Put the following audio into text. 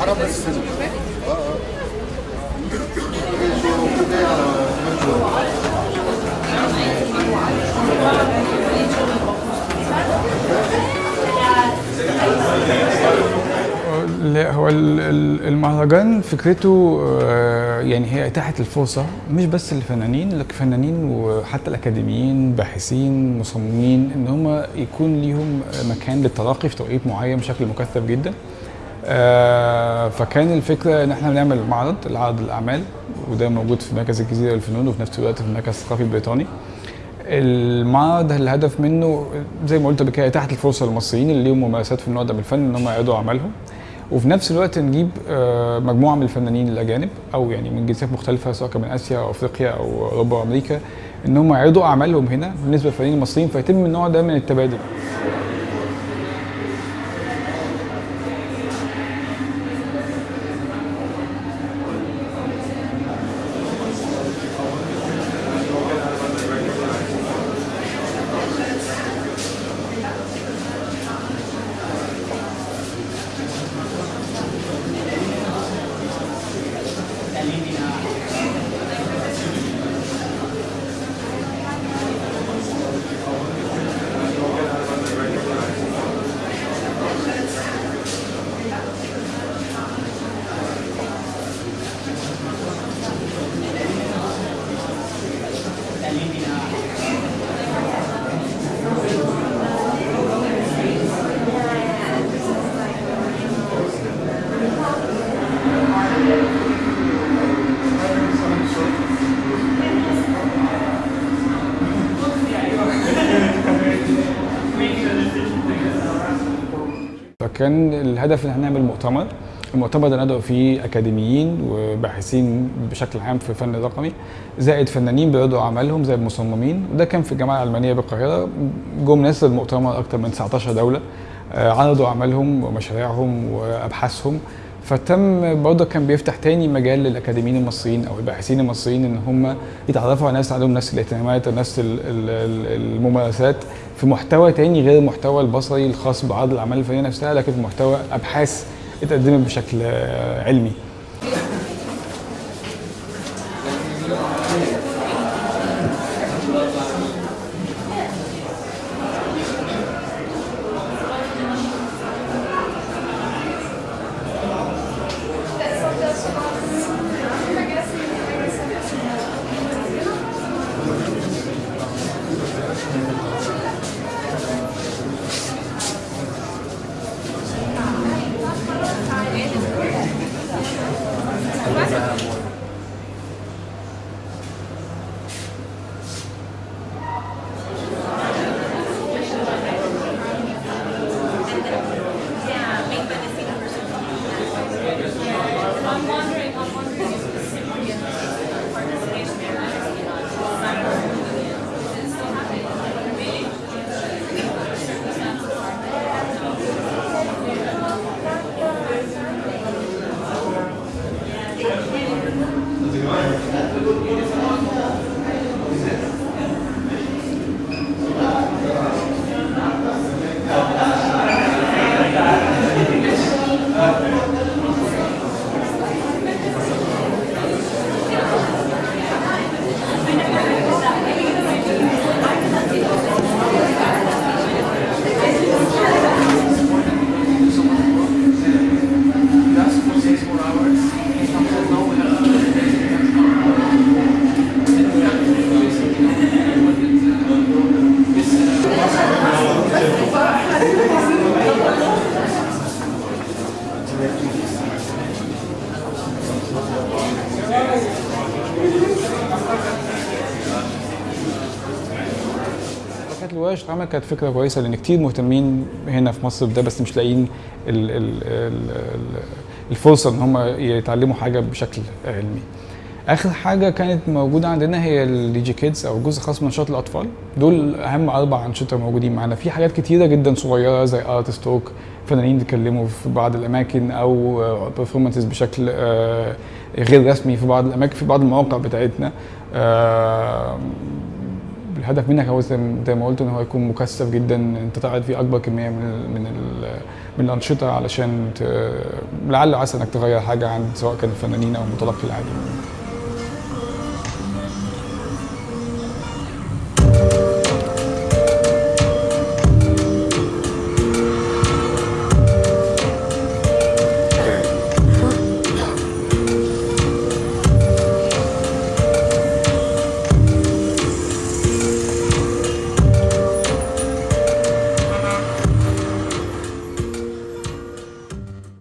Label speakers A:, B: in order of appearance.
A: عرب بس
B: المهرجان فكرته آه، يعني هي إتاحة الفرصة مش بس للفنانين لكن فنانين وحتى الأكاديميين باحثين مصممين إن هم يكون ليهم مكان للتلاقي في توقيت معين بشكل مكثف جدا. آه، فكان الفكرة إن إحنا بنعمل معرض لعرض الأعمال وده موجود في مركز الجزيرة للفنون وفي نفس الوقت في المركز الثقافي البريطاني. المعرض الهدف منه زي ما قلت قبل كده إتاحة الفرصة للمصريين اللي ليهم ممارسات في النوع ده من الفن إن هم يعرضوا أعمالهم. وفي نفس الوقت نجيب آه، مجموعة من الفنانين الأجانب أو يعني من جنسيات مختلفة سواء كان من آسيا أو أفريقيا أو أوروبا وأمريكا إن هم يعرضوا أعمالهم هنا بالنسبة للفنانين المصريين فيتم النوع ده من التبادل. فكان الهدف ان إحنا نعمل مؤتمر المؤتمر ده ندعو فيه أكاديميين وباحثين بشكل عام في الفن الرقمي زائد فنانين بيعرضوا أعمالهم زي المصممين وده كان في الجامعة الألمانية بالقاهرة. جم ناس المؤتمر أكثر من 19 دولة آه، عرضوا أعمالهم ومشاريعهم وأبحاثهم. فتم برضه كان بيفتح تاني مجال للأكاديميين المصريين أو الباحثين المصريين إن هم يتعرفوا على ناس عندهم نفس الاهتمامات ونفس ال- ال- ال- الممارسات في محتوى تاني غير المحتوى البصري الخاص بعرض الأعمال الفنية نفسها لكن في محتوى أبحاث اتقدمت بشكل آه، علمي. كانت الورش العمل كانت فكرة كويسة لأن كتير مهتمين هنا في مصر بده بس مش لاقيين ال- ال- ال- ال- الفرصة إن هم يتعلموا حاجة بشكل علمي. آخر حاجة كانت موجودة عندنا هي ال Di-Egy Kids أو جزء خاص من نشاط الأطفال. دول أهم أربع أنشطة موجودين معانا. في حاجات كتيرة جدا صغيرة زي artist talk فنانين بيتكلموا في بعض الأماكن أو performances بشكل آه، غير رسمي في بعض الأماكن في بعض المواقع بتاعتنا. الهدف منك هو زي ما قلت إن هو يكون مكثف جدا أنت تعرض فيه أكبر كمية من من من الأنشطة علشان لعل عسى إنك تغير حاجة عند سواء كان الفنانين أو المتلقي العادي.